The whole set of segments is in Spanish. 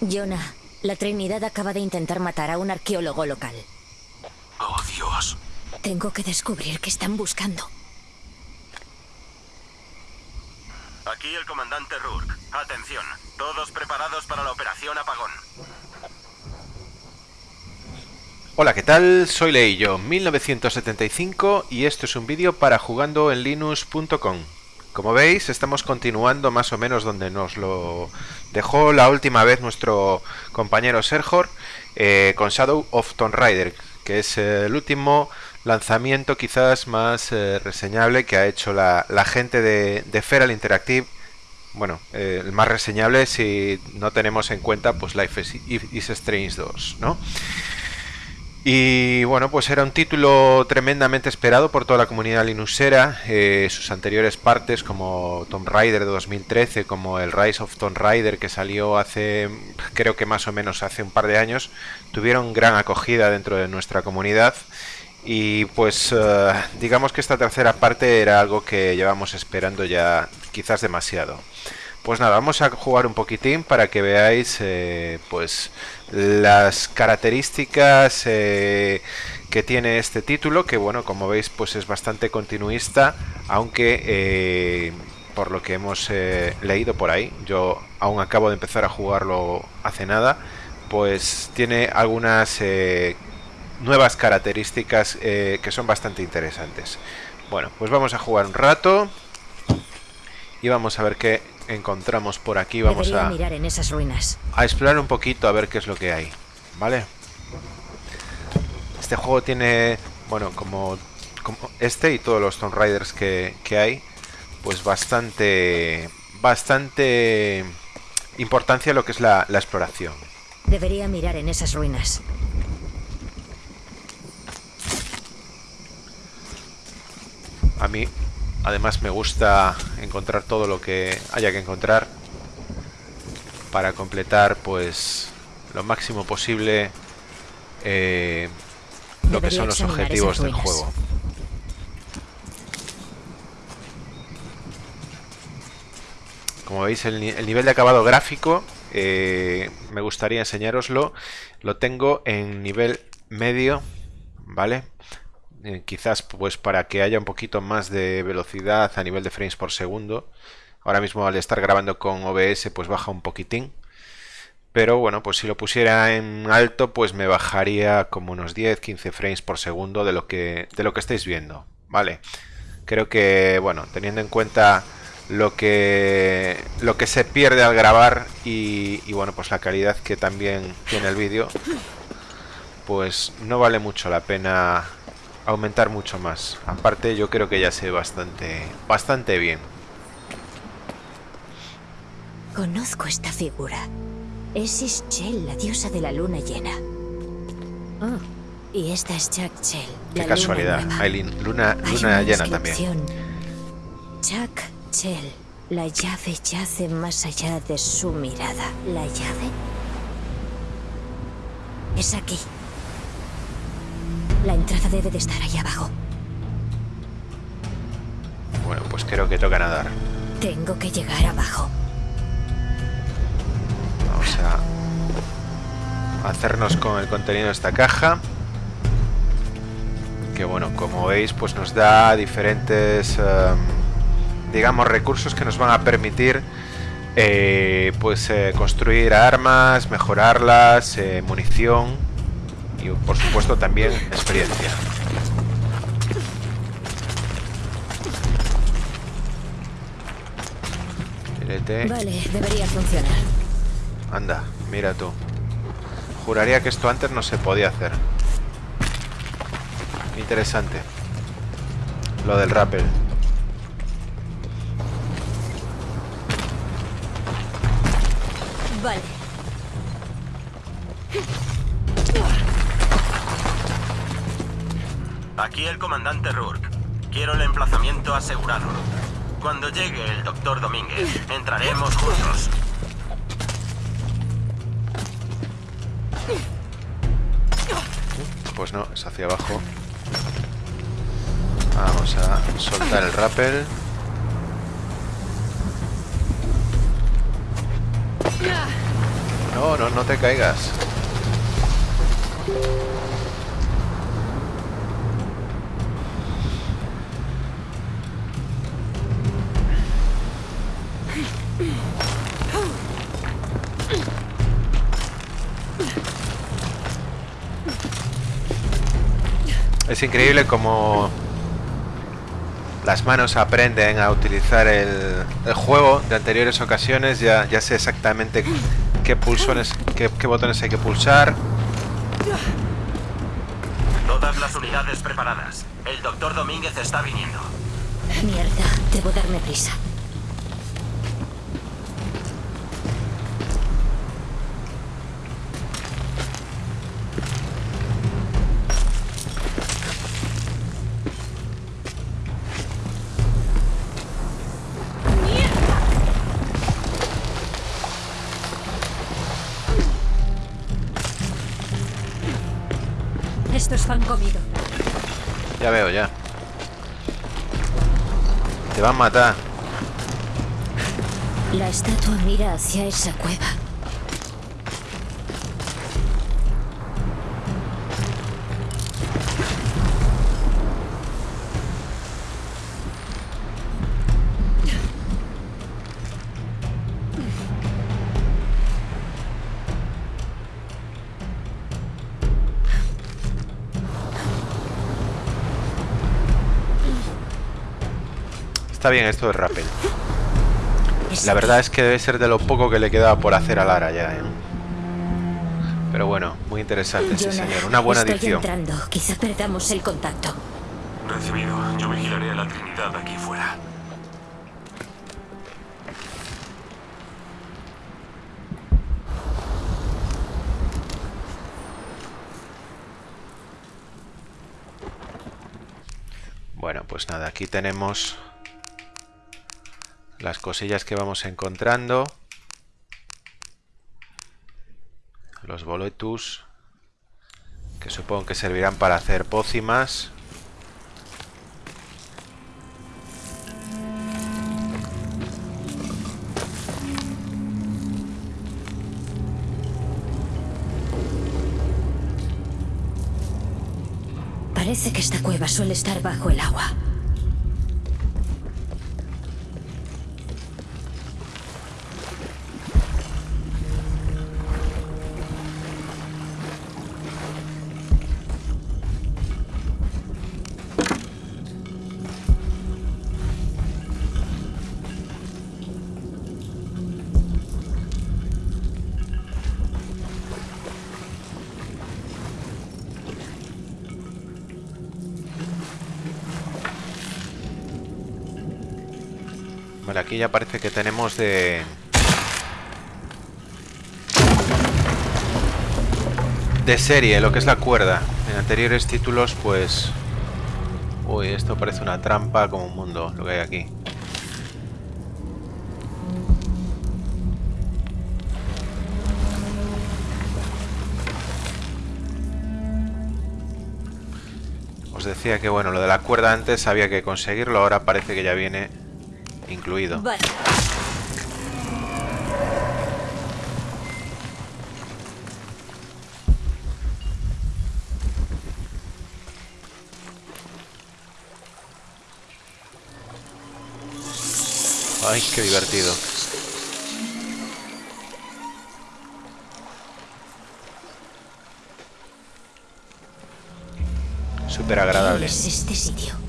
Jonah, la Trinidad acaba de intentar matar a un arqueólogo local. Oh, Dios. Tengo que descubrir qué están buscando. Aquí el comandante Rourke. Atención, todos preparados para la operación Apagón. Hola, ¿qué tal? Soy Leillo, 1975 y esto es un vídeo para jugando en linux.com. Como veis, estamos continuando más o menos donde nos lo dejó la última vez nuestro compañero Serjor eh, con Shadow of Tomb Raider, que es el último lanzamiento quizás más eh, reseñable que ha hecho la, gente de, Feral Interactive. Bueno, eh, el más reseñable si no tenemos en cuenta pues Life is, is Strange 2, ¿no? Y bueno, pues era un título tremendamente esperado por toda la comunidad linuxera. Eh, sus anteriores partes, como Tomb Raider de 2013, como el Rise of Tomb Raider que salió hace, creo que más o menos hace un par de años, tuvieron gran acogida dentro de nuestra comunidad. Y pues eh, digamos que esta tercera parte era algo que llevamos esperando ya quizás demasiado. Pues nada, vamos a jugar un poquitín para que veáis eh, pues las características eh, que tiene este título, que bueno, como veis pues es bastante continuista, aunque eh, por lo que hemos leído por ahí, yo aún acabo de empezar a jugarlo hace nada, pues tiene algunas nuevas características que son bastante interesantes. Bueno, pues vamos a jugar un rato y vamos a ver qué encontramos por aquí. Vamos a mirar en esas ruinas. A explorar un poquito a ver qué es lo que hay. ¿Vale? Este juego tiene, bueno, como, como este y todos los Tomb Raiders que, que hay, pues bastante, bastante importancia lo que es la, la exploración. Debería mirar en esas ruinas. A mí Además me gusta encontrar todo lo que haya que encontrar para completar pues lo máximo posible eh, lo que son los objetivos del juego. Como veis el, nivel de acabado gráfico eh, me gustaría enseñaroslo. Lo tengo en nivel medio, ¿vale? Eh, quizás pues para que haya un poquito más de velocidad a nivel de frames por segundo. Ahora mismo al estar grabando con OBS pues baja un poquitín. Pero bueno, pues si lo pusiera en alto pues me bajaría como unos 10-15 frames por segundo de lo, que, de lo que estáis viendo. Vale, creo que bueno, teniendo en cuenta lo que, lo que se pierde al grabar y, y bueno, pues la calidad que también tiene el vídeo, pues no vale mucho la pena aumentar mucho más. Aparte yo creo que ya sé bastante, bastante bien. Conozco esta figura. Es Ischel, la diosa de la luna llena. Oh, y esta es Jack Chell. Qué casualidad. Hay luna, luna llena también. Jack Chell. La llave yace más allá de su mirada. ¿La llave? Es aquí. La entrada debe de estar ahí abajo. Bueno, pues creo que toca nadar. Tengo que llegar abajo. Vamos a hacernos con el contenido de esta caja. Que bueno, como veis, pues nos da diferentes, em, digamos, recursos que nos van a permitir eh, pues eh, construir armas, mejorarlas, eh, munición y por supuesto también experiencia. Vale, debería funcionar. Anda, mira tú. Juraría que esto antes no se podía hacer. Interesante. Lo del rappel. Vale. Aquí el comandante Rourke. Quiero el emplazamiento asegurado. Cuando llegue el doctor Domínguez, entraremos juntos. Pues no, es hacia abajo. Vamos a soltar el rappel. No, no, no te caigas. Es increíble como las manos aprenden a utilizar el, el juego de anteriores ocasiones. Ya, ya sé exactamente qué pulsones, qué, qué botones hay que pulsar. Todas las unidades preparadas. El doctor Domínguez está viniendo. Mierda, debo darme prisa. Comido. Ya veo, ya. Te van a matar. La estatua mira hacia esa cueva. Está bien esto de rappel. La verdad es que debe ser de lo poco que le quedaba por hacer a Lara ya, ¿eh? Pero bueno, muy interesante, Jonah, señor. Una buena estoy edición. entrando. Quizá perdamos el contacto. Recibido. Yo vigilaré a la Trinidad aquí fuera. Bueno, pues nada, aquí tenemos las cosillas que vamos encontrando. Los boletus, que supongo que servirán para hacer pócimas. Parece que esta cueva suele estar bajo el agua. Aquí ya parece que tenemos de... De serie, lo que es la cuerda. En anteriores títulos, pues... Uy, esto parece una trampa como un mundo, lo que hay aquí. Os decía que, bueno, lo de la cuerda antes había que conseguirlo, ahora parece que ya viene incluido. Vale. Ay, qué divertido. Súper agradable. ¿Qué es este sitio?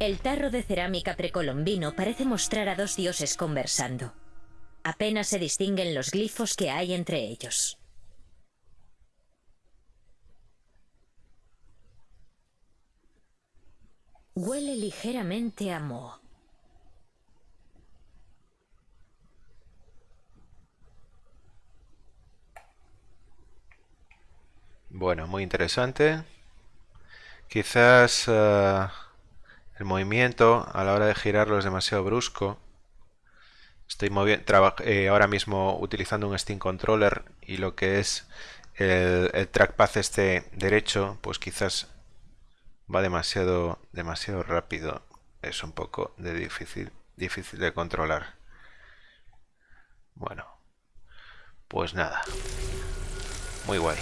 El tarro de cerámica precolombino parece mostrar a dos dioses conversando. Apenas se distinguen los glifos que hay entre ellos. Huele ligeramente a moho. Bueno, muy interesante. Quizás eh, el movimiento a la hora de girarlo es demasiado brusco. Estoy eh, ahora mismo utilizando un Steam Controller y lo que es el, el trackpad este derecho, pues quizás va demasiado, demasiado rápido. Es un poco de difícil, difícil de controlar. Bueno, pues nada. Muy guay.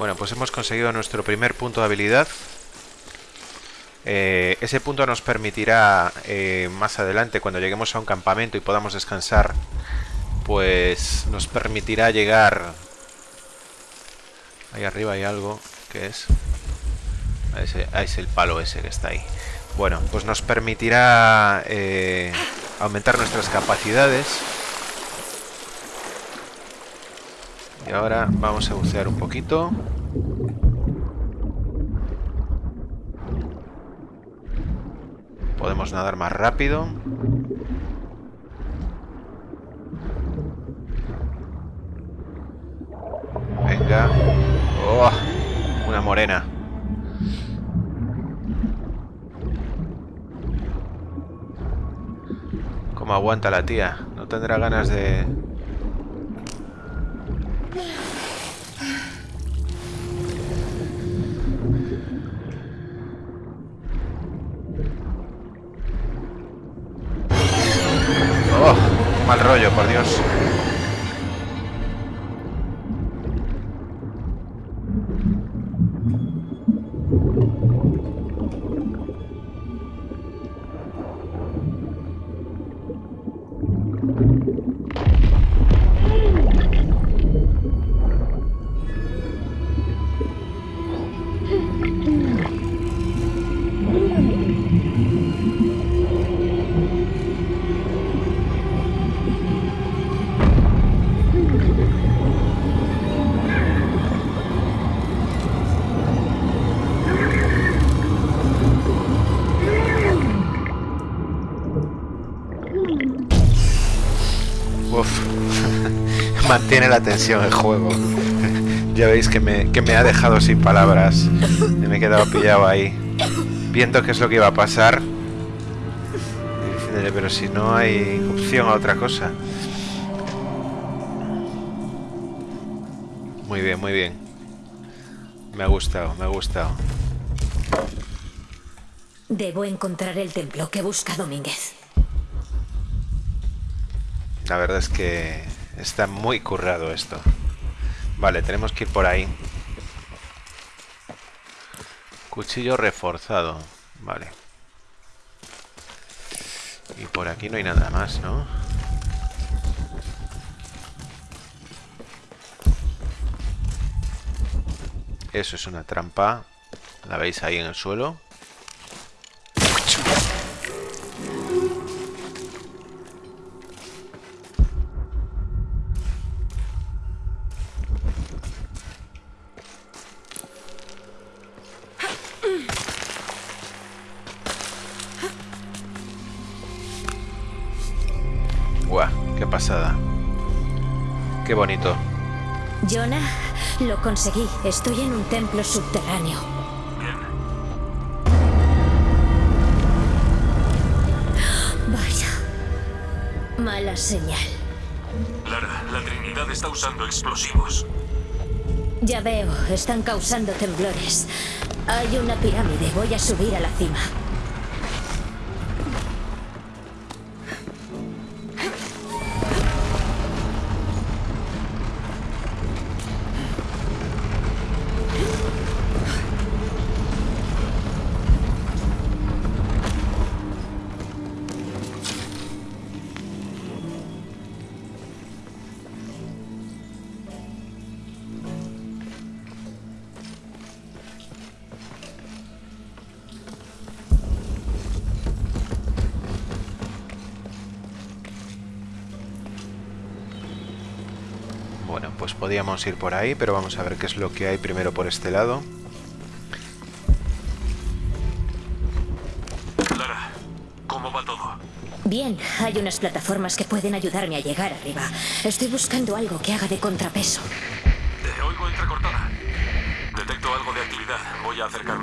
Bueno, pues hemos conseguido nuestro primer punto de habilidad. Eh, ese punto nos permitirá eh, más adelante, cuando lleguemos a un campamento y podamos descansar, pues nos permitirá llegar... Ahí arriba hay algo, que es? Ahí es el palo ese que está ahí. Bueno, pues nos permitirá eh, aumentar nuestras capacidades Y ahora vamos a bucear un poquito. Podemos nadar más rápido. Venga. Oh, una morena. ¿Cómo aguanta la tía? No tendrá ganas de, mal rollo, por Dios. La tensión el juego. ya veis que me, que me ha dejado sin palabras. me he quedado pillado ahí. Viendo qué es lo que iba a pasar. pero si no hay opción a otra cosa. Muy bien, muy bien. Me ha gustado, me ha gustado. Debo encontrar el templo que busca Domínguez. La verdad es que Está muy currado esto. Vale, tenemos que ir por ahí. Cuchillo reforzado. Vale. Y por aquí no hay nada más, ¿no? Eso es una trampa. La veis ahí en el suelo. Qué bonito. Jonah, lo conseguí. Estoy en un templo subterráneo. Bien. Vaya. Mala señal. Lara, la Trinidad está usando explosivos. Ya veo, están causando temblores. Hay una pirámide, voy a subir a la cima. Bueno, pues podíamos ir por ahí, pero vamos a ver qué es lo que hay primero por este lado. Lara, ¿cómo va todo? Bien, hay unas plataformas que pueden ayudarme a llegar arriba. Estoy buscando algo que haga de contrapeso. Te oigo entrecortada. Detecto algo de actividad. Voy a acercarme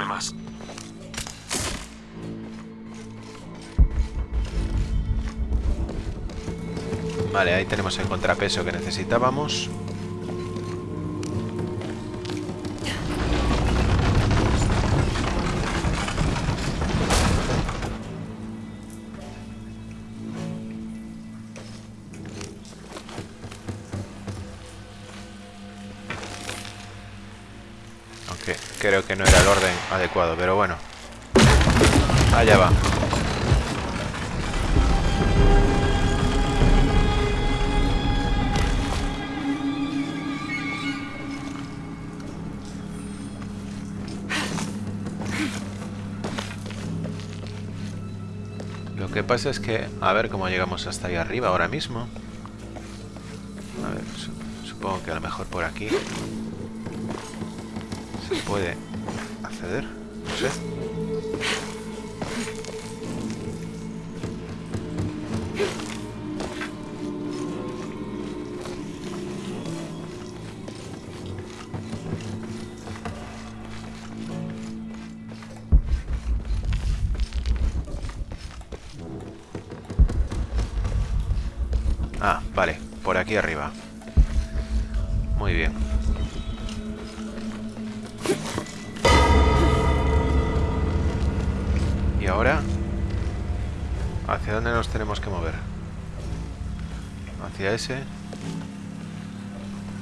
Vale, ahí tenemos el contrapeso que necesitábamos. Es que, a ver cómo llegamos hasta ahí arriba ahora mismo. A ver, su- supongo que a lo mejor por aquí se puede aquí arriba. Muy bien. ¿Y ahora? ¿Hacia dónde nos tenemos que mover? ¿Hacia ese?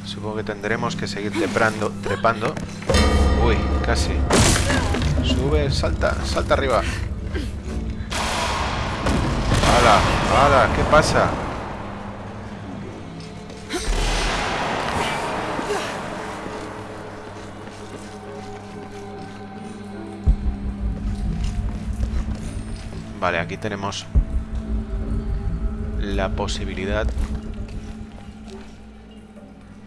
Supongo que tendremos que seguir trepando, trepando. Uy, casi. Sube, salta, salta arriba. ¡Hala! ¡Hala! ¿Qué pasa? Vale, aquí tenemos la posibilidad.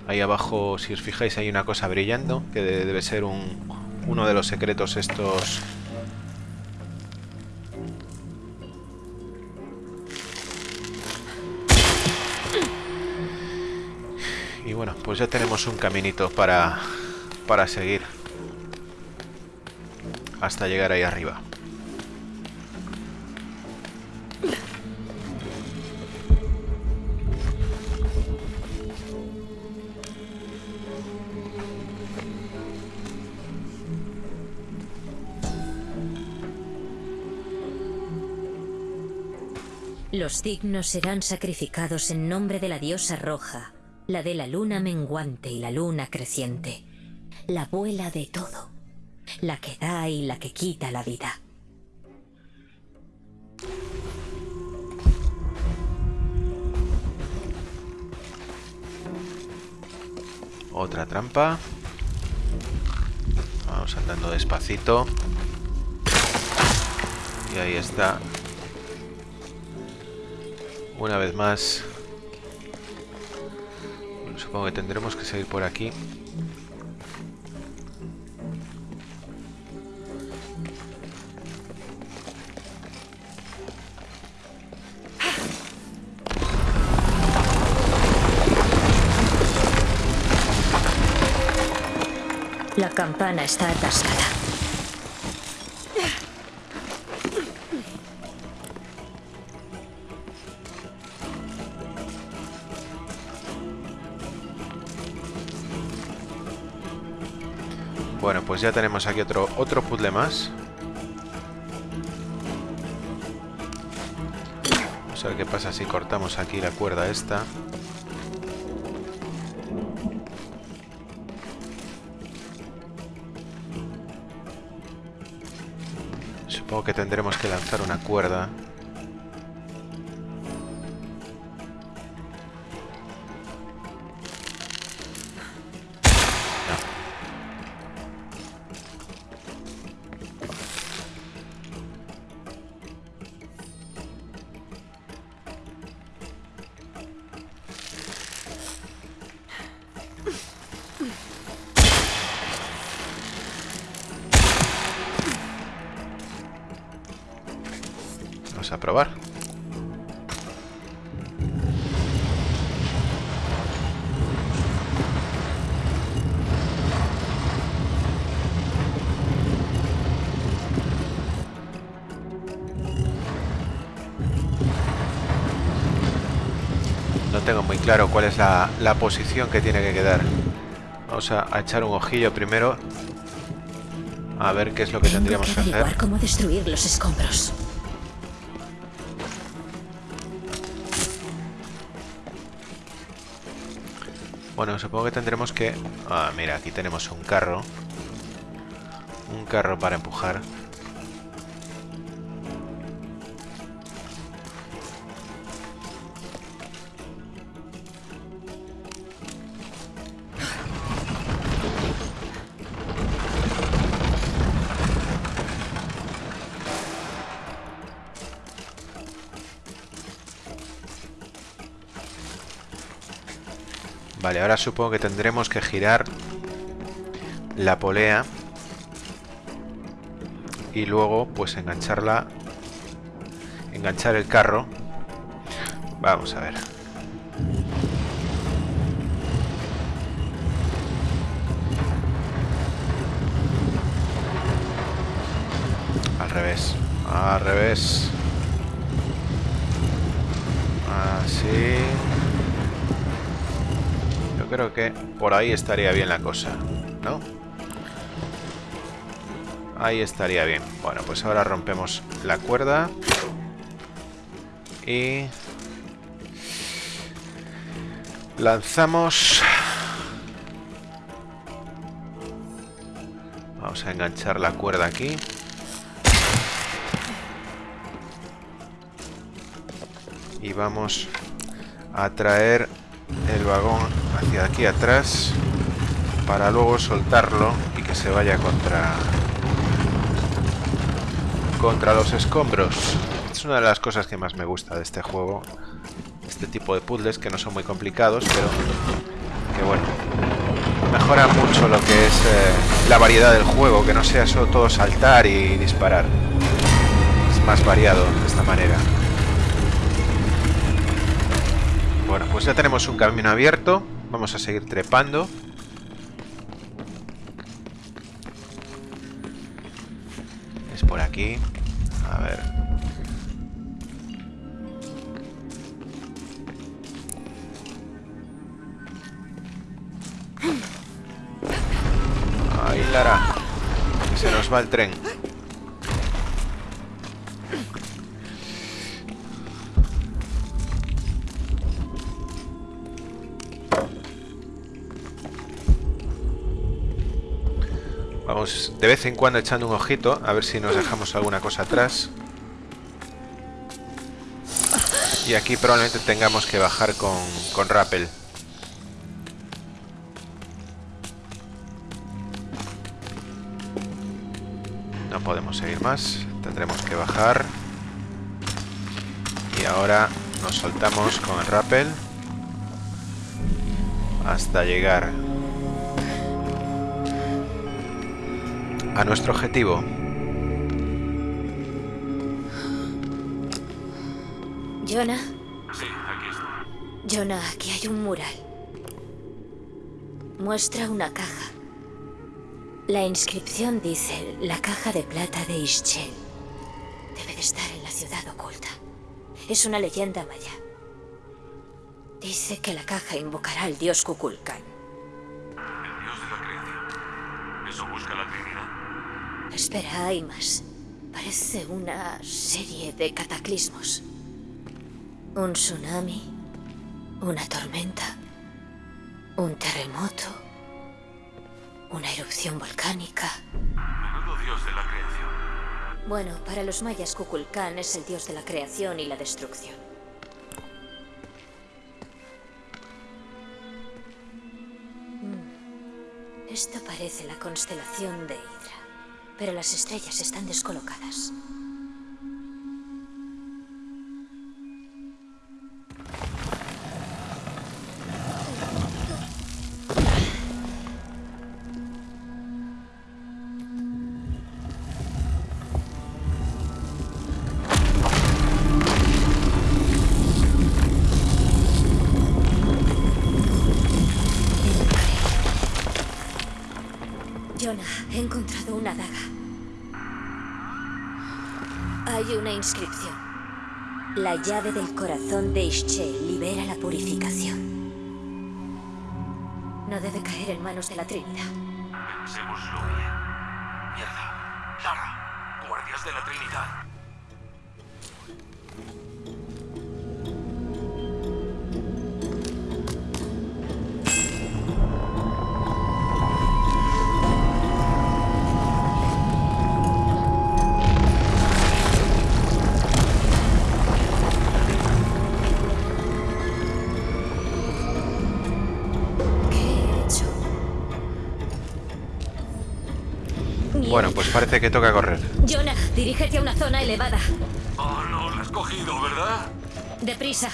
Ahí abajo, si os fijáis, hay una cosa brillando, que de- debe ser un, uno de los secretos estos... Y bueno, pues ya tenemos un caminito para, para seguir hasta llegar ahí arriba. Los dignos serán sacrificados en nombre de la diosa roja, la de la luna menguante y la luna creciente, la abuela de todo, la que da y la que quita la vida. Otra trampa. Vamos andando despacito. Y ahí está. Una vez más. Bueno, supongo que tendremos que seguir por aquí. La campana está atascada. Pues ya tenemos aquí otro, otro puzzle más. Vamos a ver qué pasa si cortamos aquí la cuerda esta. Supongo que tendremos que lanzar una cuerda. Claro cuál es la, la posición que tiene que quedar. Vamos a, a echar un ojillo primero. A ver qué es lo que Tengo tendríamos que que hacer. cómo destruir los escombros. Bueno, supongo que tendremos que... Ah, mira, aquí tenemos un carro. Un carro para empujar. Vale, ahora supongo que tendremos que girar la polea y luego pues engancharla enganchar el carro. Vamos a ver. Al revés al revés. Así creo que por ahí estaría bien la cosa ¿no? Ahí estaría bien. Bueno, pues ahora rompemos la cuerda. Y... Lanzamos... Vamos a enganchar la cuerda aquí. Y vamos a traer el vagón hacia aquí atrás para luego soltarlo y que se vaya contra contra los escombros. Es una de las cosas que más me gusta de este juego. Este tipo de puzzles que no son muy complicados, pero que bueno, mejora mucho lo que es eh, la variedad del juego, que no sea solo todo saltar y disparar. Es más variado de esta manera. Bueno, pues ya tenemos un camino abierto. Vamos a seguir trepando. Es por aquí. A ver. Ahí, Lara. Se nos va el tren. De vez en cuando echando un ojito a ver si nos dejamos alguna cosa atrás. Y aquí probablemente tengamos que bajar con, con rappel. No podemos seguir más. Tendremos que bajar. Y ahora nos soltamos con el rappel. Hasta llegar a nuestro objetivo. Jonah, Sí, aquí estoy. Jonah, aquí hay un mural. Muestra una caja. La inscripción dice la caja de plata de Ischel. Debe de estar en la ciudad oculta. Es una leyenda maya. Dice que la caja invocará al dios Kukulkan. Espera, hay más. Parece una serie de cataclismos. Un tsunami, una tormenta, un terremoto, una erupción volcánica. Menudo dios de la creación. Bueno, para los mayas Kukulkan es el dios de la creación y la destrucción. Mm. Esto parece la constelación de Hydra, pero las estrellas están descolocadas. Ischel libera la purificación. No debe caer en manos de la Trinidad. Pensémoslo bien. Mierda. Lara. Guardias de la Trinidad. Pues parece que toca correr. Jonah, dirígete a una zona elevada. Oh, no, lo has cogido, ¿verdad? Deprisa.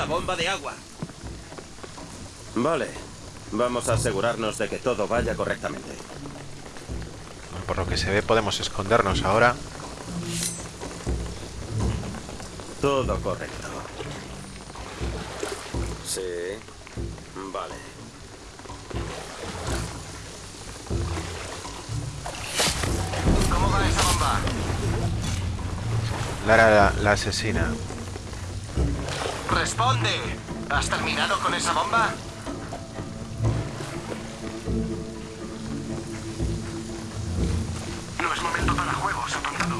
La bomba de agua. Vale. Vamos a asegurarnos de que todo vaya correctamente. Por lo que se ve podemos escondernos ahora. Todo correcto. Sí. Vale. ¿Cómo va esa bomba? Lara la, la asesina. ¡Responde! ¿Has terminado con esa bomba? No es momento para juegos, apuntado.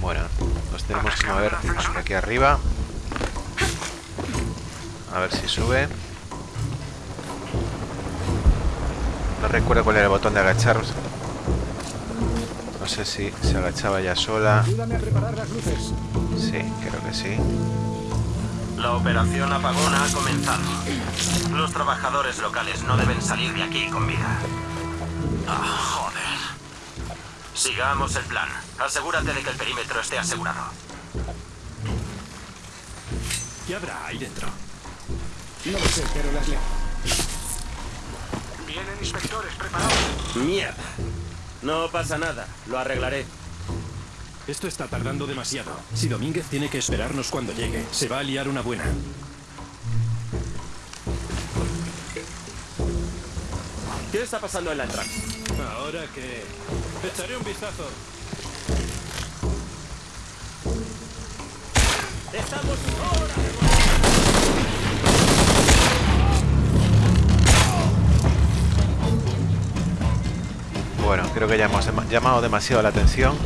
Bueno, nos tenemos que mover hasta aquí arriba. A ver si sube. No recuerdo cuál era el botón de agacharse. No sé si se agachaba ya sola. Ayúdame a preparar las luces. Sí, creo que sí. La operación apagona ha comenzado. Los trabajadores locales no deben salir de aquí con vida. Ah, joder. Sigamos el plan. Asegúrate de que el perímetro esté asegurado. ¿Qué habrá ahí dentro? No lo sé, pero las leo. Vienen inspectores preparados. Mierda. No pasa nada. Lo arreglaré. Esto está tardando demasiado. Si Domínguez tiene que esperarnos cuando llegue, se va a liar una buena. ¿Qué está pasando en la entrada? Ahora que... Echaré un vistazo. ¡Estamos ahora! Bueno, creo que ya hemos llamado demasiado la atención.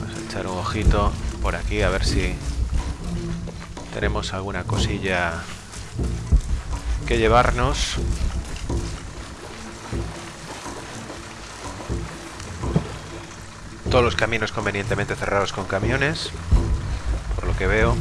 Vamos a echar un ojito por aquí a ver si tenemos alguna cosilla que llevarnos. Todos los caminos convenientemente cerrados con camiones, por lo que veo.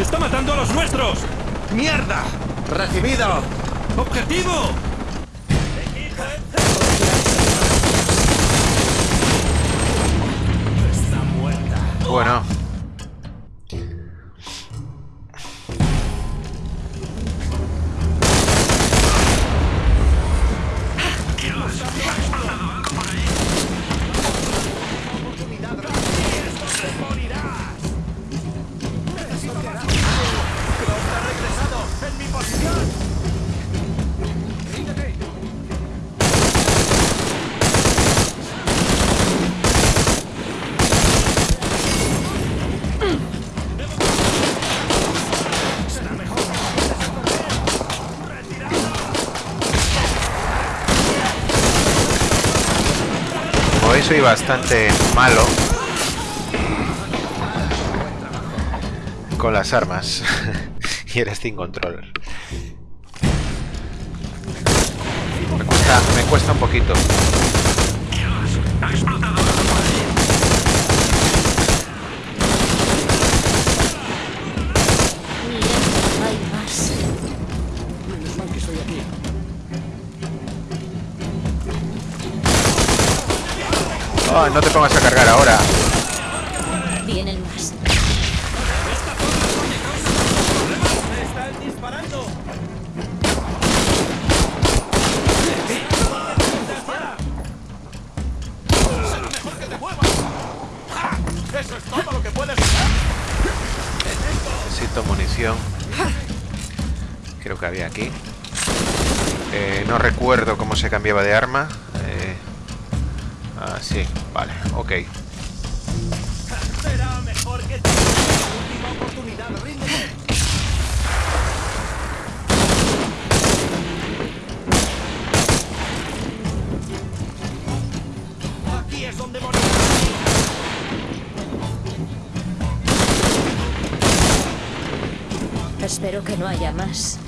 ¡Está matando a los nuestros! ¡Mierda! ¡Recibido! ¡Objetivo! Está muerta. Bueno. Soy bastante malo con las armas y el Steam Controller. Me cuesta, me cuesta un poquito. No te pongas a cargar ahora. Vienen más. ¡Eso es todo lo que puedes! Necesito munición. Creo que había aquí. Eh, no recuerdo cómo se cambiaba de arma. Vale, ok. Será mejor que. Última oportunidad, ríndete. Aquí es donde morirás. Espero que no haya más.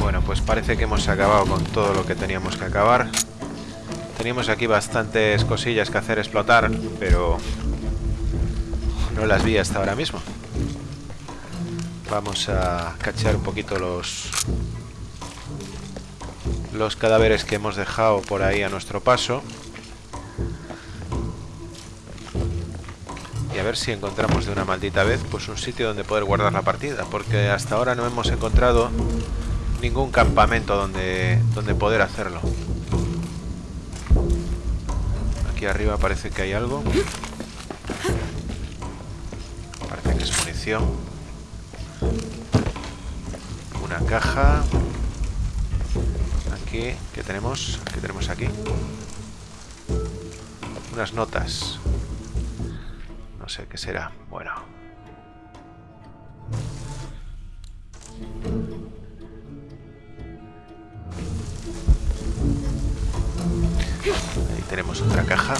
Bueno, pues parece que hemos acabado con todo lo que teníamos que acabar. Teníamos aquí bastantes cosillas que hacer explotar, pero no las vi hasta ahora mismo. Vamos a cachar un poquito los los cadáveres que hemos dejado por ahí a nuestro paso. Y a ver si encontramos de una maldita vez pues un sitio donde poder guardar la partida, porque hasta ahora no hemos encontrado ningún campamento donde, donde poder hacerlo. Aquí arriba parece que hay algo. Parece que es munición. Una caja. Aquí, ¿qué tenemos? ¿Qué tenemos aquí? Unas notas. No sé qué será. Bueno. Tenemos otra caja.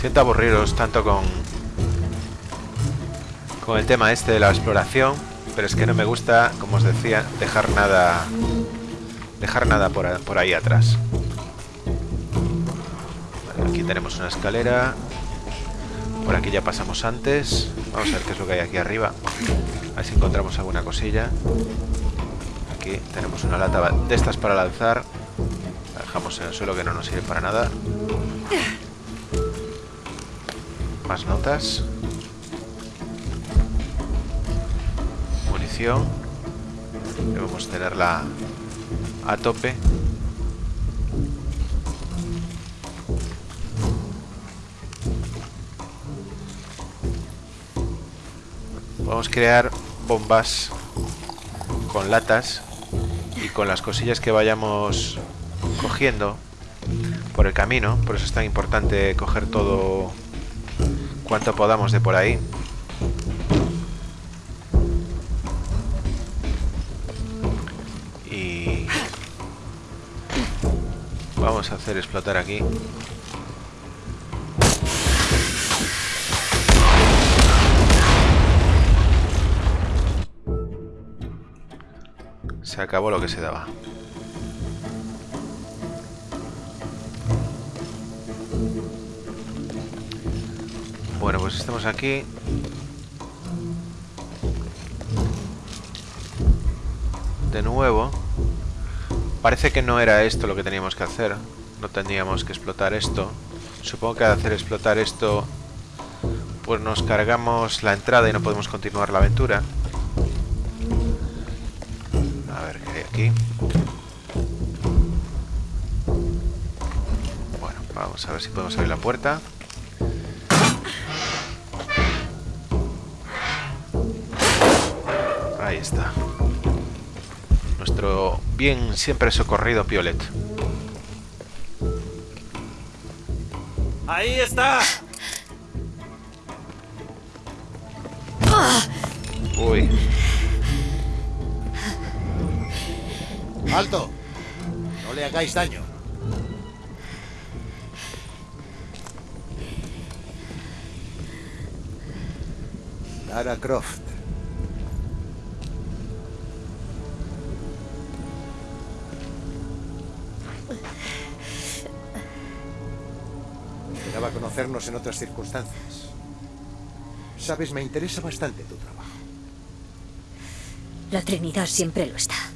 Siento aburriros tanto con con el tema este de la exploración, pero es que no me gusta, como os decía, dejar nada dejar nada por, por ahí atrás. Aquí tenemos una escalera. Por aquí ya pasamos antes. Vamos a ver qué es lo que hay aquí arriba. A ver si encontramos alguna cosilla. Aquí tenemos una lata de estas para lanzar. La dejamos en el suelo que no nos sirve para nada. Más notas. Munición. Debemos tenerla a tope. Vamos a crear bombas con latas y con las cosillas que vayamos cogiendo por el camino. Por eso es tan importante coger todo cuanto podamos de por ahí. Y vamos a hacer explotar aquí. Se acabó lo que se daba. Bueno, pues estamos aquí. De nuevo. Parece que no era esto lo que teníamos que hacer. No tendríamos que explotar esto. Supongo que al hacer explotar esto, pues nos cargamos la entrada y no podemos continuar la aventura. Vamos a ver si podemos abrir la puerta. Ahí está. Nuestro bien siempre socorrido Piolet. ¡Ahí está! Uy, ¡Alto! No le hagáis daño. Lara Croft. Esperaba conocernos en otras circunstancias. Sabes, me interesa bastante tu trabajo. La Trinidad siempre lo está.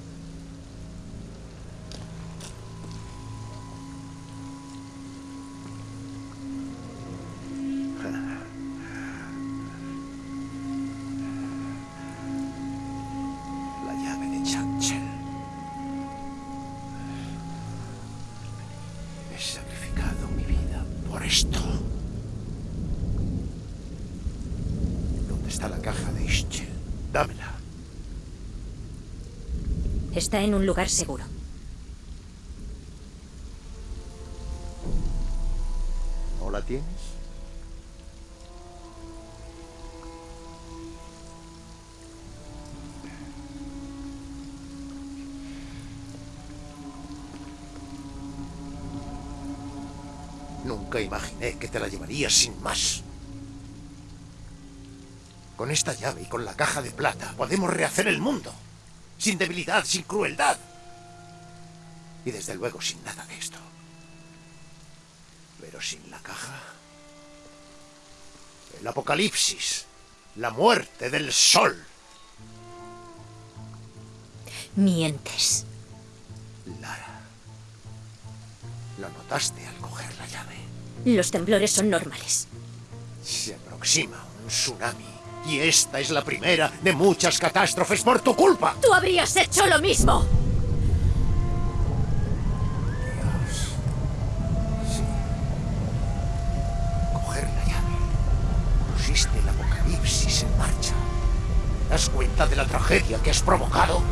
En un lugar seguro. ¿No la tienes? Nunca imaginé que te la llevarías sin más. Con esta llave y con la caja de plata podemos rehacer el mundo. Sin debilidad, sin crueldad. Y desde luego sin nada de esto. Pero sin la caja. El apocalipsis. La muerte del sol. Mientes. Lara. Lo notaste al coger la llave. Los temblores son normales. Se aproxima un tsunami. Y esta es la primera de muchas catástrofes por tu culpa. ¡Tú habrías hecho lo mismo! Sí. Coger la llave. Pusiste el apocalipsis en marcha. ¿Te das cuenta de la tragedia que has provocado?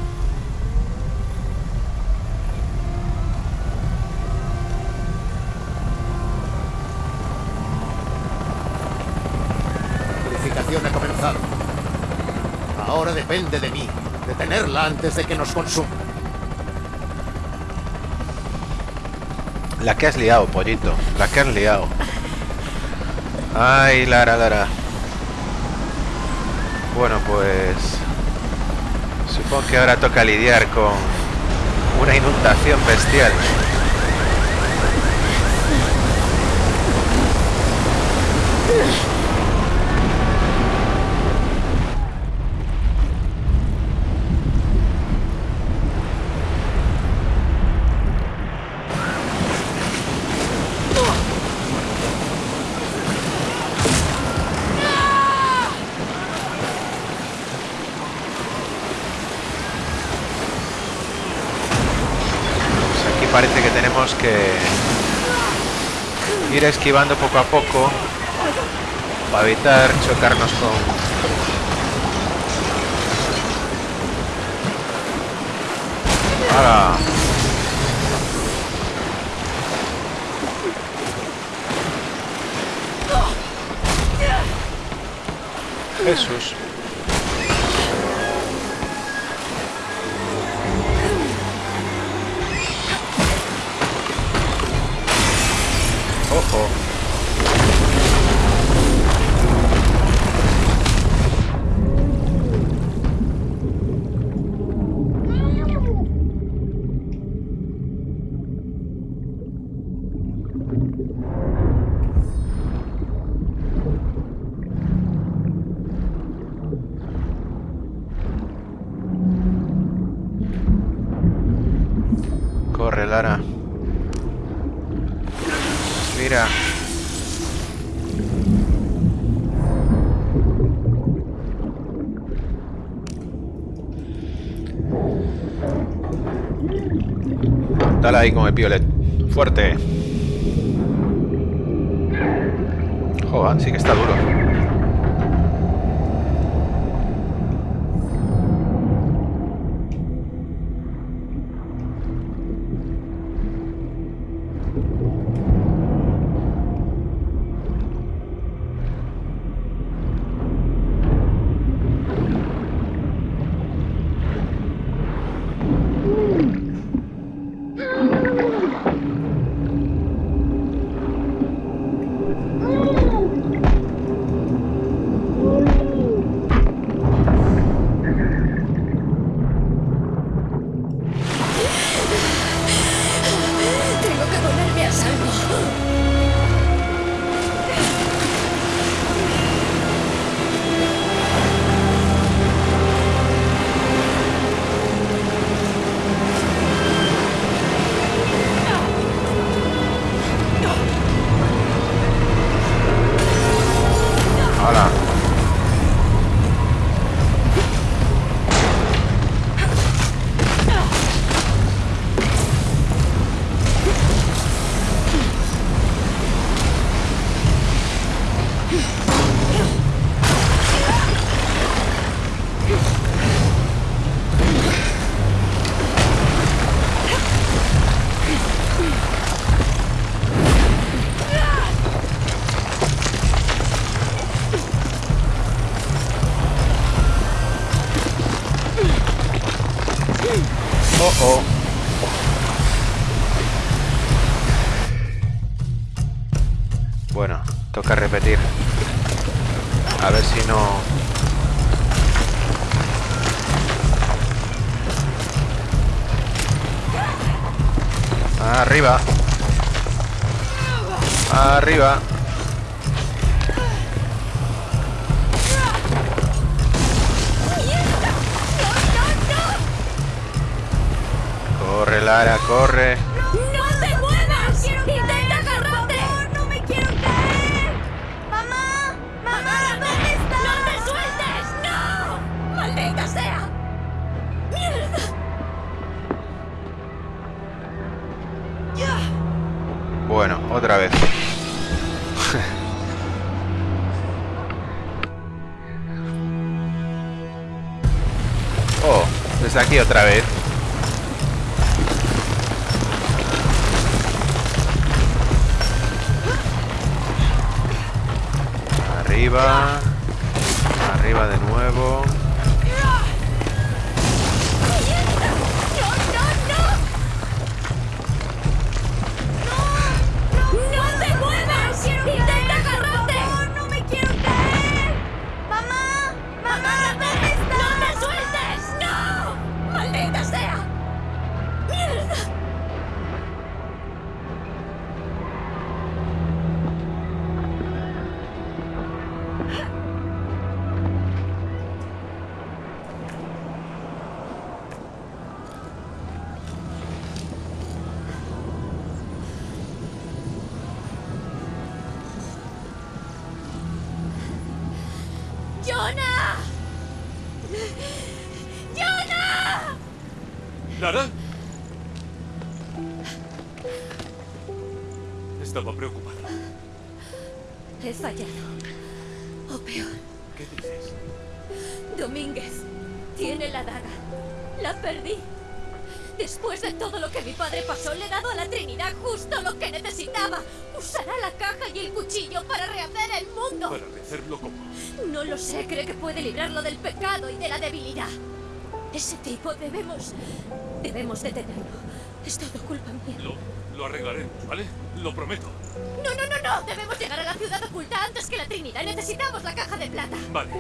La purificación ha comenzado. Ahora depende de mí, detenerla antes de que nos consuma. La que has liado, pollito. La que has liado. Ay, Lara, Lara. Bueno, pues... Supongo que ahora toca lidiar con una inundación bestial. Pues aquí parece que tenemos que esquivando poco a poco para evitar chocarnos con ¡Hala! Jesús. Ahí con el piolet. Fuerte. Joder, sí que está duro. Fallado. O peor, ¿Qué dices? Domínguez tiene la daga. La perdí. Después de todo lo que mi padre pasó, le he dado a la Trinidad justo lo que necesitaba. Usará la caja y el cuchillo para rehacer el mundo. Para rehacerlo como... No lo sé, cree que puede librarlo del pecado y de la debilidad. Ese tipo debemos... Debemos detenerlo. Es todo culpa mía. Lo, lo arreglaremos, ¿vale? Lo prometo. No, no, no, no. Debemos llegar a la ciudad oculta antes que la Trinidad. Necesitamos la caja de plata. Vale.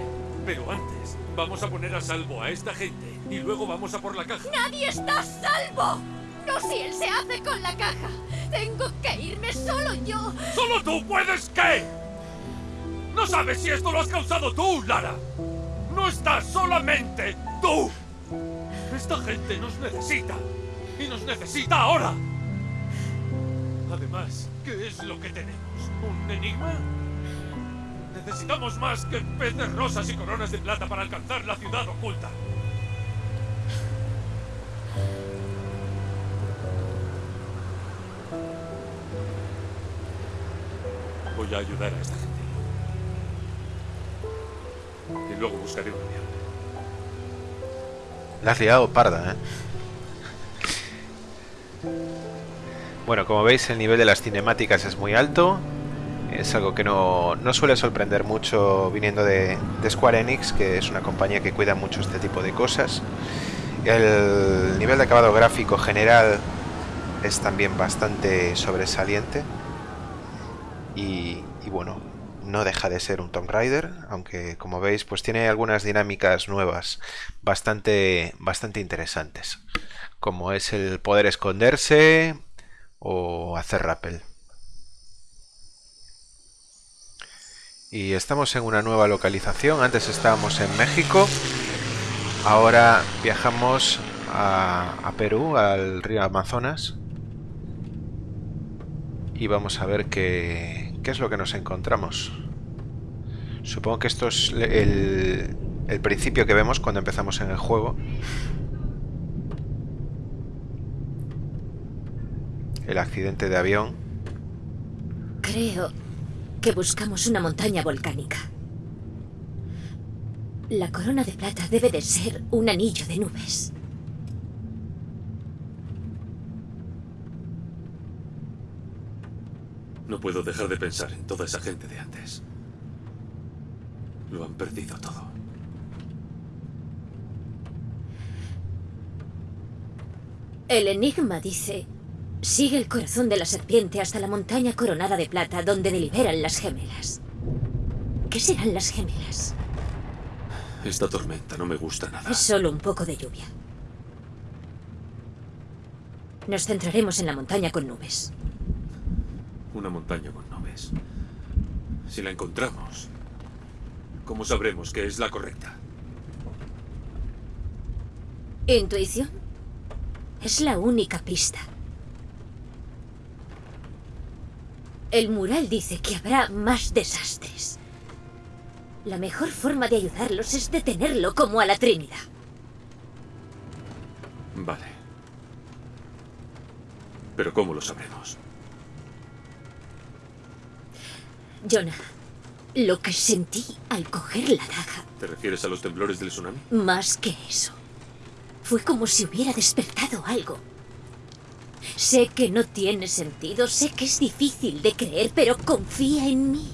Pero antes, vamos a poner a salvo a esta gente y luego vamos a por la caja. ¡Nadie está a salvo! No si él se hace con la caja. Tengo que irme solo yo. ¡Solo tú puedes qué! ¿No sabes si esto lo has causado tú, Lara? ¡No estás solamente tú! Esta gente nos necesita. Y nos necesita ahora. Además, ¿qué es lo que tenemos? ¿Un enigma? Necesitamos más que peces rosas y coronas de plata para alcanzar la ciudad oculta. Voy a ayudar a esta gente. Y luego buscaré un avión. La has liado parda, ¿eh? Bueno, como veis el nivel de las cinemáticas es muy alto. Es algo que no, no suele sorprender mucho viniendo de, Square Enix, que es una compañía que cuida mucho este tipo de cosas. El nivel de acabado gráfico general es también bastante sobresaliente. Y, y bueno, no deja de ser un Tomb Raider, aunque como veis pues tiene algunas dinámicas nuevas bastante, bastante interesantes, como es el poder esconderse o hacer rappel. Y estamos en una nueva localización, antes estábamos en México, ahora viajamos a, a Perú, al río Amazonas, y vamos a ver qué, qué es lo que nos encontramos. Supongo que esto es el, el principio que vemos cuando empezamos en el juego. El accidente de avión. Creo que buscamos una montaña volcánica. La corona de plata debe de ser un anillo de nubes. No puedo dejar de pensar en toda esa gente de antes. Lo han perdido todo. El enigma dice, sigue el corazón de la serpiente hasta la montaña coronada de plata donde deliberan las gemelas. ¿Qué serán las gemelas? Esta tormenta no me gusta nada. Es solo un poco de lluvia. Nos centraremos en la montaña con nubes. Una montaña con nubes. Si la encontramos, ¿cómo sabremos que es la correcta? ¿Intuición? Es la única pista. El mural dice que habrá más desastres. La mejor forma de ayudarlos es detenerlo como a la Trinidad. Vale. Pero ¿cómo lo sabremos? Jonah, lo que sentí al coger la daga, ¿Te refieres a los temblores del tsunami? más que eso, fue como si hubiera despertado algo. Sé que no tiene sentido, sé que es difícil de creer, pero confía en mí.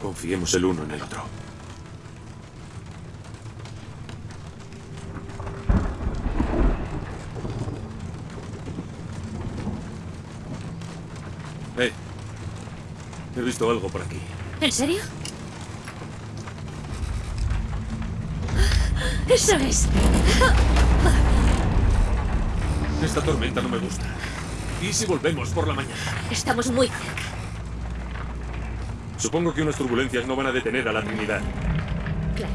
Confiemos el uno en el otro. Eh, he visto algo por aquí. ¿En serio? ¡Eso es! Esta tormenta no me gusta. ¿Y si volvemos por la mañana? Estamos muy cerca. Supongo que unas turbulencias no van a detener a la Trinidad. Claro.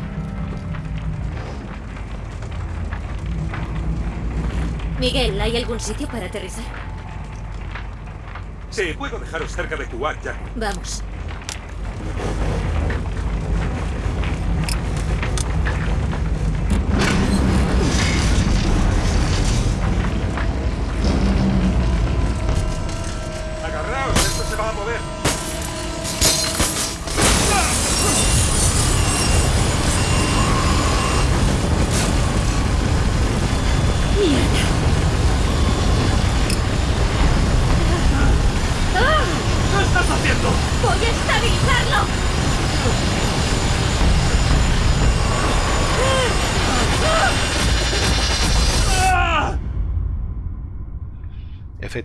Miguel, ¿hay algún sitio para aterrizar? Sí, puedo dejaros cerca de Kuwait, Jack. Vamos.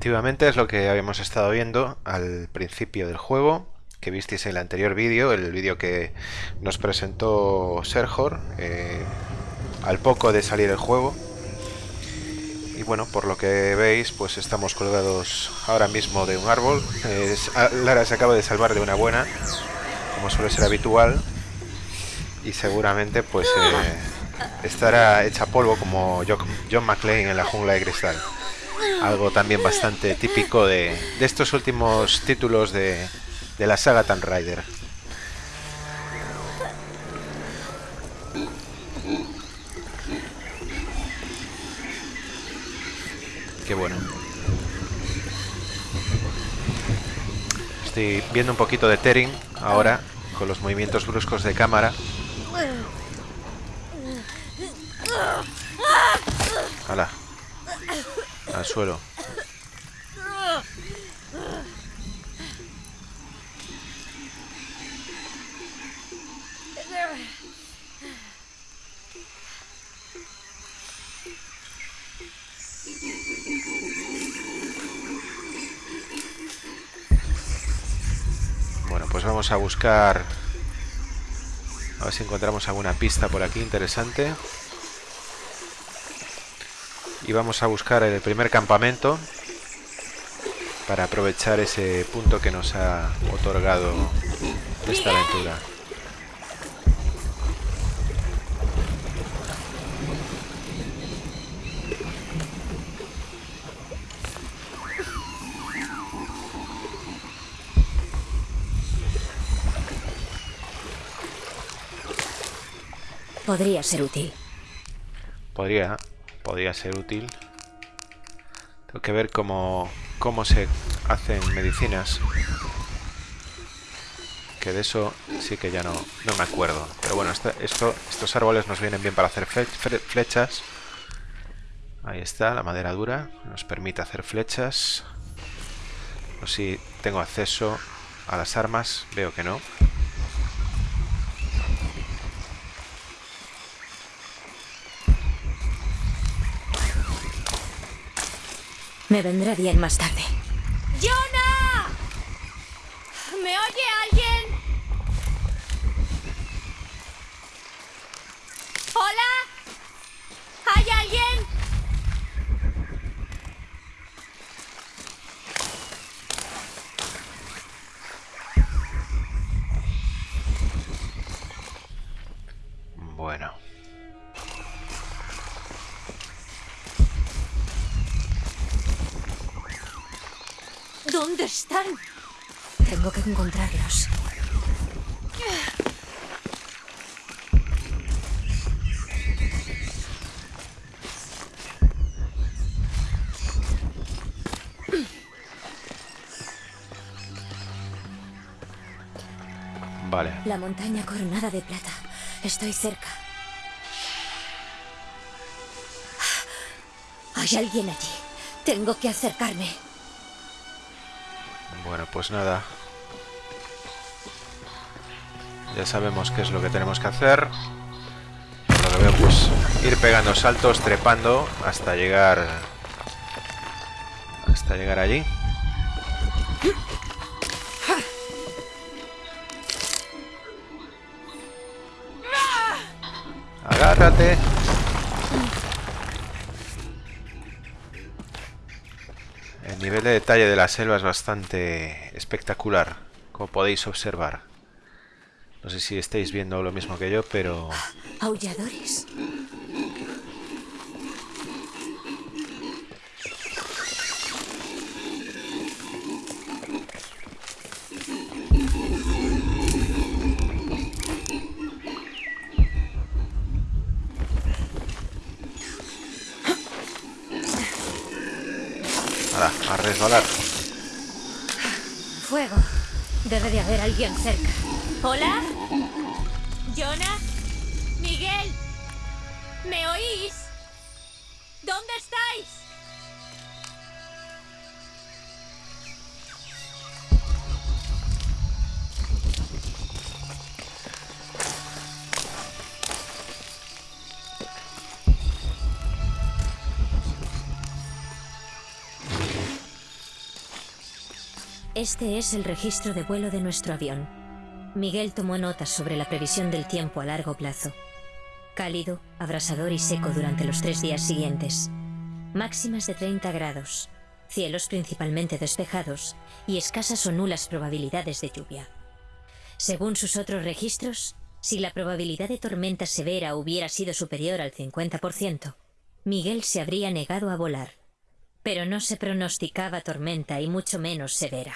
Efectivamente es lo que habíamos estado viendo al principio del juego, que visteis en el anterior vídeo, el vídeo que nos presentó Serjor eh, al poco de salir el juego. Y bueno, por lo que veis, pues estamos colgados ahora mismo de un árbol. Ah, Lara se acaba de salvar de una buena, como suele ser habitual. Y seguramente pues eh, estará hecha polvo como John McClane en la jungla de cristal algo también bastante típico de, estos últimos títulos de, de la saga Tomb Raider. Qué bueno. Estoy viendo un poquito de Tering ahora, con los movimientos bruscos de cámara. Hala al suelo. Bueno, pues vamos a buscar... A ver si encontramos alguna pista por aquí interesante y vamos a buscar el primer campamento para aprovechar ese punto que nos ha otorgado esta aventura. Podría ser útil. Podría podría ser útil. Tengo que ver cómo, cómo se hacen medicinas. Que de eso sí que ya no, no me acuerdo. Pero bueno, esto, estos árboles nos vienen bien para hacer flechas. Ahí está, la madera dura. Nos permite hacer flechas. O si tengo acceso a las armas. Veo que no. Me vendrá bien más tarde. ¡Jonah! ¿Me oye están? Tengo que encontrarlos. Vale. La montaña coronada de plata. Estoy cerca. Hay alguien allí. Tengo que acercarme. Pues nada. Ya sabemos qué es lo que tenemos que hacer. lo que veo, pues ir pegando saltos, trepando hasta llegar... Hasta llegar allí. Agárrate. El nivel de detalle de la selva es bastante espectacular, como podéis observar. No sé si estáis viendo lo mismo que yo, pero... resbalar. Fuego. Debe de haber alguien cerca. ¿Hola? Este es el registro de vuelo de nuestro avión. Miguel tomó notas sobre la previsión del tiempo a largo plazo. Cálido, abrasador y seco durante los tres días siguientes. Máximas de 30 grados. Cielos principalmente despejados y escasas o nulas probabilidades de lluvia. Según sus otros registros, si la probabilidad de tormenta severa hubiera sido superior al 50%, Miguel se habría negado a volar. Pero no se pronosticaba tormenta y mucho menos severa.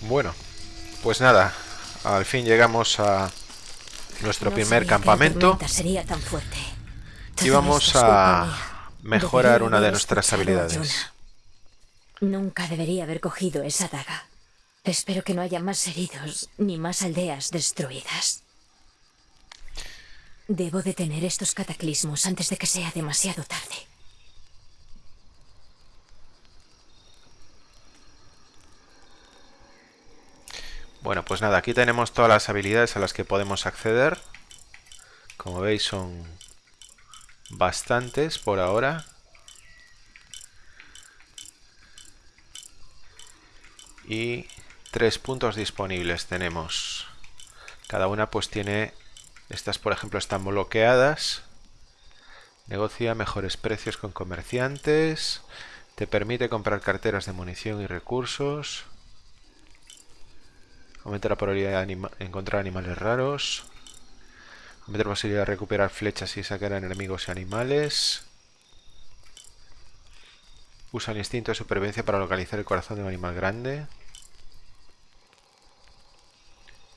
Bueno, pues nada, al fin llegamos a nuestro No primer campamento tormenta sería tan fuerte. y vamos a mejorar una de nuestras habilidades. Nunca debería haber cogido esa daga. Espero que no haya más heridos ni más aldeas destruidas. Debo detener estos cataclismos antes de que sea demasiado tarde. Bueno, pues nada, aquí tenemos todas las habilidades a las que podemos acceder. Como veis son bastantes por ahora. Y tres puntos disponibles tenemos. Cada una pues tiene... Estas por ejemplo están bloqueadas. Negocia mejores precios con comerciantes. Te permite comprar carteras de munición y recursos. Aumenta la probabilidad de encontrar animales raros. Aumenta la posibilidad de recuperar flechas y sacar a enemigos y animales. Usa el instinto de supervivencia para localizar el corazón de un animal grande.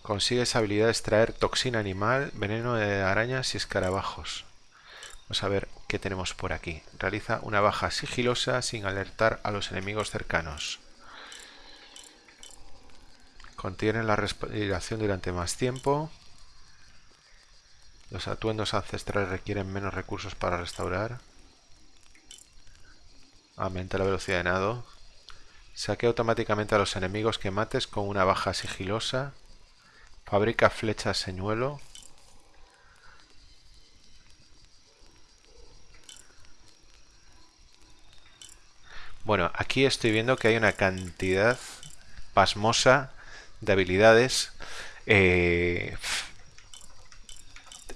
Consigue esa habilidad de extraer toxina animal, veneno de arañas y escarabajos. Vamos a ver qué tenemos por aquí. Realiza una baja sigilosa sin alertar a los enemigos cercanos. Contiene la respiración durante más tiempo. Los atuendos ancestrales requieren menos recursos para restaurar. Aumenta la velocidad de nado. Saquea automáticamente a los enemigos que mates con una baja sigilosa. Fabrica flechas señuelo. Bueno, aquí estoy viendo que hay una cantidad pasmosa de habilidades. Eh,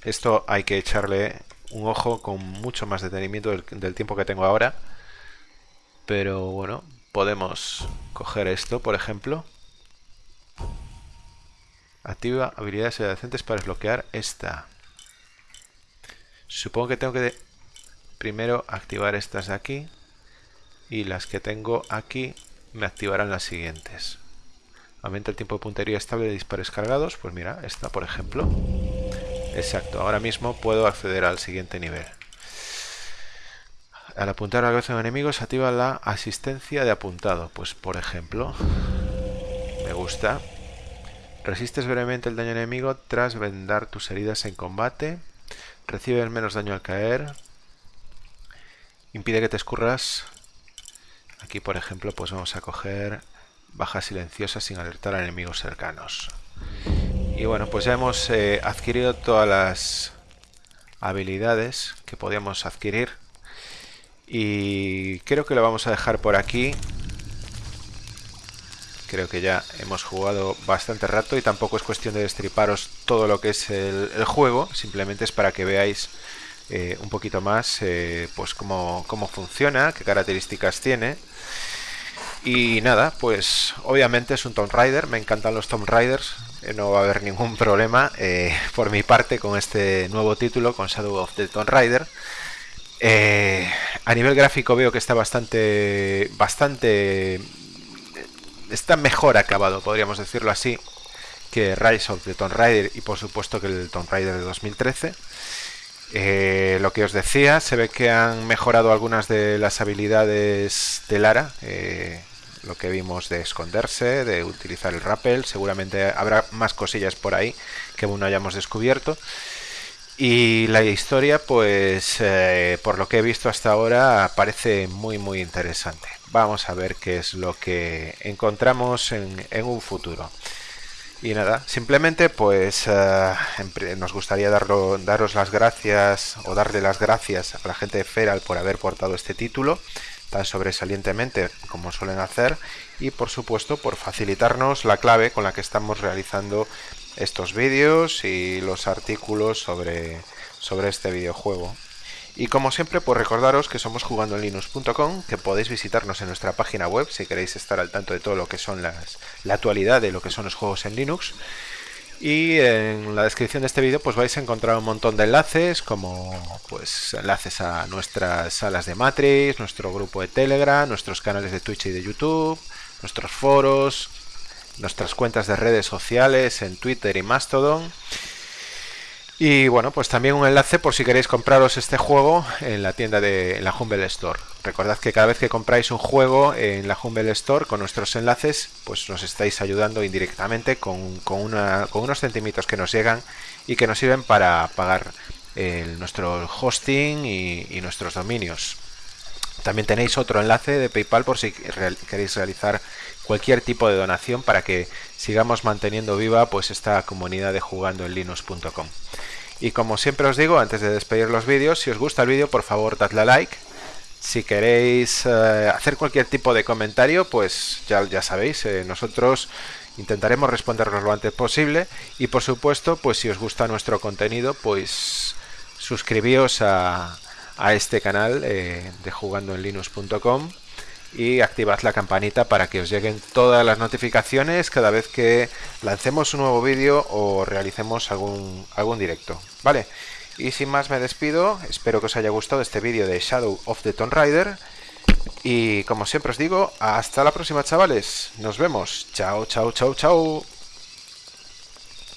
esto hay que echarle un ojo con mucho más detenimiento del, del tiempo que tengo ahora. Pero bueno, podemos coger esto, por ejemplo. Activa habilidades adyacentes para desbloquear esta. Supongo que tengo que primero activar estas de aquí. Y las que tengo aquí me activarán las siguientes. Aumenta el tiempo de puntería estable de disparos cargados. Pues mira, esta por ejemplo. Exacto, ahora mismo puedo acceder al siguiente nivel. Al apuntar a la cabeza de un enemigo se activa la asistencia de apuntado. Pues por ejemplo, me gusta. Resistes brevemente el daño enemigo tras vendar tus heridas en combate. Recibes menos daño al caer. Impide que te escurras. Aquí, por ejemplo, pues vamos a coger baja silenciosa sin alertar a enemigos cercanos. Y bueno, pues ya hemos eh, adquirido todas las habilidades que podíamos adquirir. Y creo que lo vamos a dejar por aquí. Creo que ya hemos jugado bastante rato y tampoco es cuestión de destriparos todo lo que es el, juego. Simplemente es para que veáis eh, un poquito más eh, pues cómo, cómo funciona, qué características tiene. Y nada, pues obviamente es un Tomb Raider, me encantan los Tomb Raiders, eh, no va a haber ningún problema por mi parte con este nuevo título, con Shadow of the Tomb Raider. A nivel gráfico veo que está bastante, bastante, está mejor acabado, podríamos decirlo así, que Rise of the Tomb Raider y por supuesto que el Tomb Raider de 2013. Eh, lo que os decía, se ve que han mejorado algunas de las habilidades de Lara, eh, lo que vimos de esconderse, de utilizar el rappel, seguramente habrá más cosillas por ahí que aún no hayamos descubierto. Y la historia, pues eh, por lo que he visto hasta ahora, parece muy muy interesante. Vamos a ver qué es lo que encontramos en, un futuro. Y nada, simplemente pues eh, nos gustaría daros las gracias o darle las gracias a la gente de Feral por haber portado este título. tan sobresalientemente como suelen hacer y por supuesto por facilitarnos la clave con la que estamos realizando estos vídeos y los artículos sobre, sobre este videojuego. Y como siempre, pues recordaros que somos jugando en linux.com, que podéis visitarnos en nuestra página web si queréis estar al tanto de todo lo que son las, la actualidad de lo que son los juegos en Linux. Y en la descripción de este vídeo pues vais a encontrar un montón de enlaces, como pues enlaces a nuestras salas de Matrix, nuestro grupo de Telegram, nuestros canales de Twitch y de YouTube, nuestros foros, nuestras cuentas de redes sociales en Twitter y Mastodon. Y bueno, pues también un enlace por si queréis compraros este juego en la tienda de la Humble Store. Recordad que cada vez que compráis un juego en la Humble Store con nuestros enlaces, pues nos estáis ayudando indirectamente con, unos centimitos que nos llegan y que nos sirven para pagar nuestro hosting y, nuestros dominios. También tenéis otro enlace de PayPal por si queréis realizar cualquier tipo de donación para que sigamos manteniendo viva pues esta comunidad de jugando en linux.com. Y como siempre os digo, antes de despedir los vídeos, si os gusta el vídeo, por favor, dadle a like. Si queréis eh, hacer cualquier tipo de comentario, pues ya, ya sabéis, eh, nosotros intentaremos respondernos lo antes posible. Y por supuesto, pues si os gusta nuestro contenido, pues suscribíos a, a este canal eh, de jugandoenlinux.com y activad la campanita para que os lleguen todas las notificaciones cada vez que lancemos un nuevo vídeo o realicemos algún, algún directo. Vale, y sin más me despido, espero que os haya gustado este vídeo de Shadow of the Tomb Raider y como siempre os digo, hasta la próxima chavales, nos vemos, chao, chao, chao, chao.